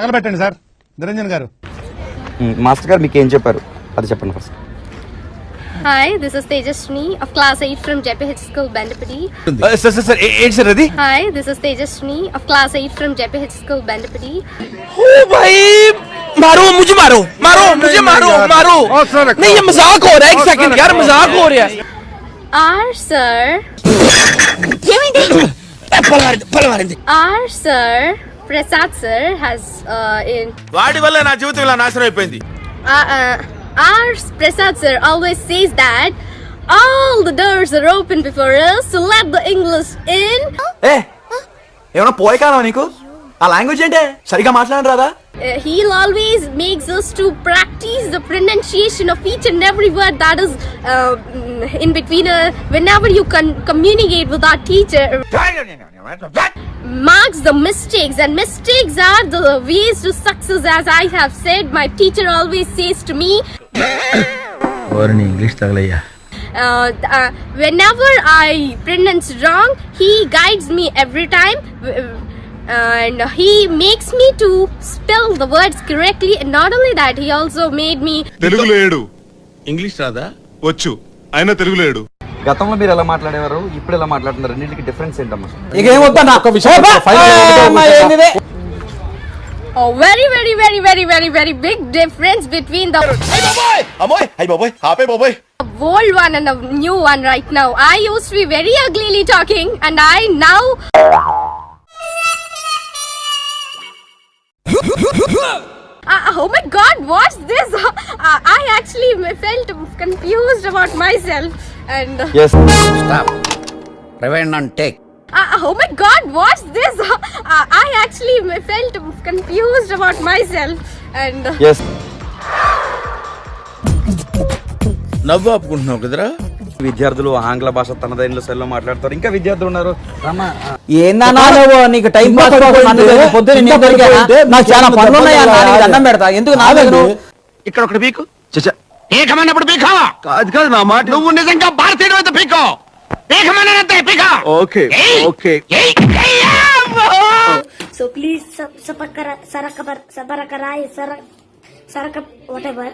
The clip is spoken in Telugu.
తగలబెట్టండి సార్ నిరంజన్ గారు మాస్టర్ గారు మీకు ఏం చెప్పారు అది చెప్పండి first Hi, this is Tejaswini of class 8 from JPH School, Bandapudi. Sir sir sir ఏంటి సార్ అది Hi, this is Tejaswini of class 8 from JPH School, Bandapudi. ओ भाई मारो मुझे मारो मारो मुझे मारो मारो नहीं ये मजाक हो रहा है एक सेकंड यार मजाक हो रहा है R, sir. పలవారింది పలవారింది Sir, has uh, in. వాడి వల్ల నా జీవితం ఇలా నాశనం అయిపోయింది Uh, uh, R, Prasad, sir, always says that all the doors are open before us to let the English in. ఏ ఏమన్నా పోయి కాదా నీకు ఆ లాంగ్వేజ్ ఏంటే సరిగా మాట్లాడరు రాదా Uh, he'll always makes us to practice the pronunciation of each and every word that is uh, mm, in between. Uh, whenever you con- communicate with our teacher, marks the mistakes, and mistakes are the ways to success. As I have said, my teacher always says to me. English తగలయ్యా Uh, uh, whenever I pronounce wrong, he guides me every time. Uh, and he makes me to spell the words correctly. And not only that, he also made me తెలుగులో ఏడు ఇంగ్లీష్ రాదా వచ్చు అయినా తెలుగులో ఏడు గతంలో మీరు ఎలా మాట్లాడేవారు ఇప్పుడు ఎలా మాట్లాడుతున్నారు రెండింటికి డిఫరెన్స్ ఏంటమ్మా ఇక ఏమొద్దా ఒక విషయం a very, very, very, very, very, very big difference between the అమ్మోయ్ అయ్యి బాబోయ్ ఆపే బాబోయ్ old one and the new one right now. I used to be very uglily talking, and I now. god, what's this? Uh, I actually felt confused about myself. And uh, yes rewind and take oh my god, what's this? Uh, I actually felt confused about myself. And uh, yes నవ్వు ఆపుకుంటున్నావు కదరా విద్యార్థులు ఆంగ్ల భాష తనదైన శైలిలో మాట్లాడతారు. ఇంకా విద్యార్థులు ఉన్నారు. నీకు టైం పాస్? నాకు చాలా పనులు దండం పెడతా. ఎందుకు నా దగ్గర ఇక్కడ ఒకటి పీకు. చచ్చా పీకమన్నప్పుడు పీకా? కాదు కాదు నా మాట. నువ్వు నిజంగా భారతీయుడు అయితే పీకో. Okay okay. sabarakarai sarak sarakap whatever.